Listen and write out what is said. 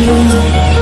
you.